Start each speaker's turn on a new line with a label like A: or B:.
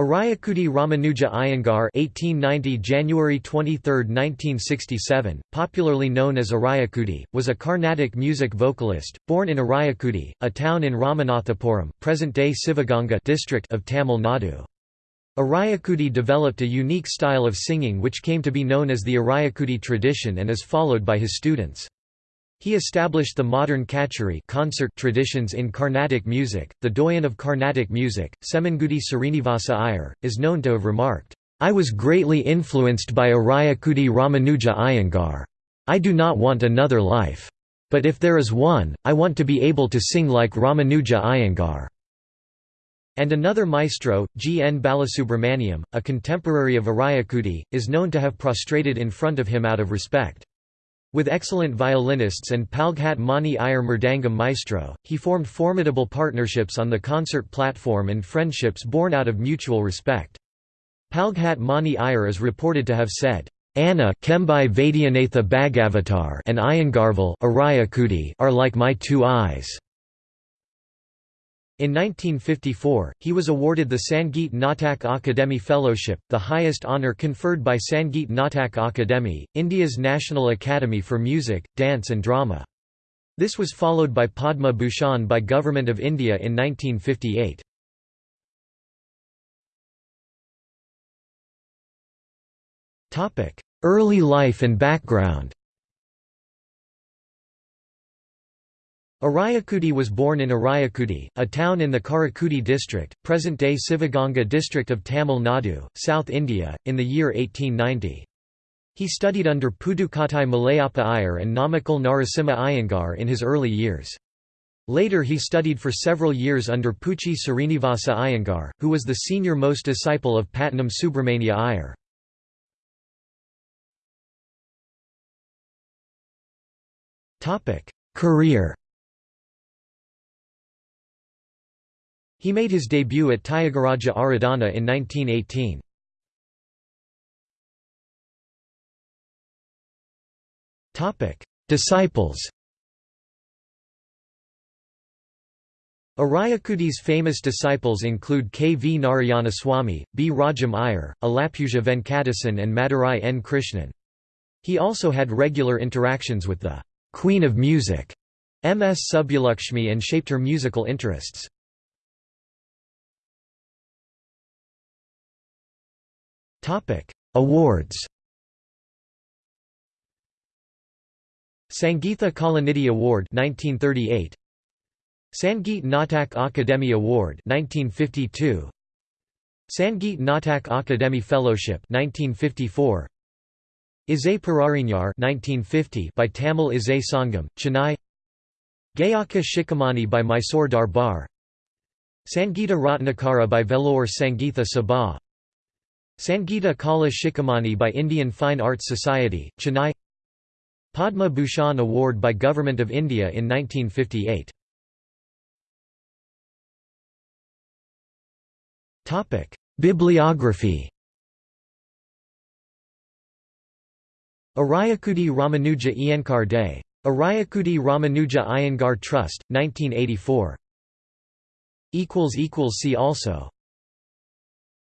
A: Ariyakudi Ramanuja Iyengar (1890 January 23, 1967), popularly known as Ariyakudi, was a Carnatic music vocalist, born in Ariyakudi, a town in Ramanathapuram, present-day Sivaganga district of Tamil Nadu. Ariyakudi developed a unique style of singing which came to be known as the Ariyakudi tradition and is followed by his students. He established the modern kutcheri concert traditions in Carnatic music. The doyen of Carnatic music, Semangudi Srinivasa Iyer, is known to have remarked, I was greatly influenced by Ariyakudi Ramanuja Iyengar. I do not want another life. But if there is one, I want to be able to sing like Ramanuja Iyengar. And another maestro, G. N. Balasubramaniam, a contemporary of Ariyakudi, is known to have prostrated in front of him out of respect. With excellent violinists and Palghat Mani Iyer Mridangam maestro, he formed formidable partnerships on the concert platform and friendships born out of mutual respect. Palghat Mani Iyer is reported to have said, Anna Chembai Vaidyanatha Bhagavatar and Iyengarval are like my two eyes. In 1954, he was awarded the Sangeet Natak Akademi Fellowship, the highest honour conferred by Sangeet Natak Akademi, India's National Academy for Music, Dance and Drama. This was followed by Padma Bhushan by Government of India in 1958. Early life and background Ariyakudi was born in Ariyakudi, a town in the Karaikudi district, present-day Sivaganga district of Tamil Nadu, South India, in the year 1890. He studied under Pudukottai Malayappa Iyer and Namakkal Narasimha Iyengar in his early years. Later he studied for several years under Puchi Srinivasa Iyengar, who was the senior-most disciple of Pattanam Subramania Iyer. Career He made his debut at Tyagaraja Aradhana in 1918. Disciples Ariyakudi's famous disciples include K. V. Narayanaswamy, B. Rajam Iyer, Alappuzha Venkatesan and Madurai N. Krishnan. He also had regular interactions with the «Queen of Music» M. S. Subbulakshmi and shaped her musical interests. Topic: Awards. Sangeetha Kalanidhi Award 1938. Sangeet Natak Akademi Award 1952. Sangeet Natak Akademi Fellowship 1954. Isai Perarignar 1950 by Tamil Isai Sangam, Chennai Gayaka Shikhamani by Mysore Darbar Sangeeta Ratnakara by Vellore Sangeetha Sabha Sangeeta Kala Shikhamani by Indian Fine Arts Society, Chennai Padma Bhushan Award by Government of India in 1958 Bibliography. Ariyakudi Ramanuja Iyengar Day. Ariyakudi Ramanuja Iyengar Trust, 1984 See also